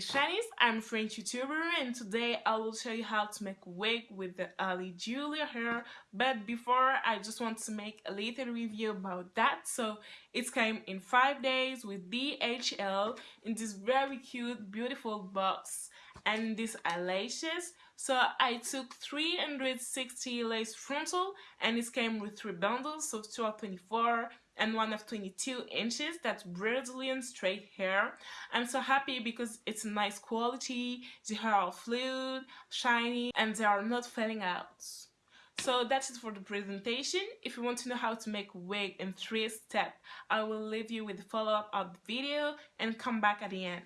is Shanice, I'm a French YouTuber and today I will show you how to make wig with the Ali Julia hair. But before I just want to make a little review about that. So it came in 5 days with DHL in this very cute beautiful box and these eyelashes. So I took 360 lace frontal and it came with 3 bundles so 2 of 24 and one of 22 inches that's Brazilian straight hair I'm so happy because it's nice quality the hair are fluid shiny and they are not falling out so that's it for the presentation. If you want to know how to make wig in three steps, I will leave you with the follow-up of the video and come back at the end.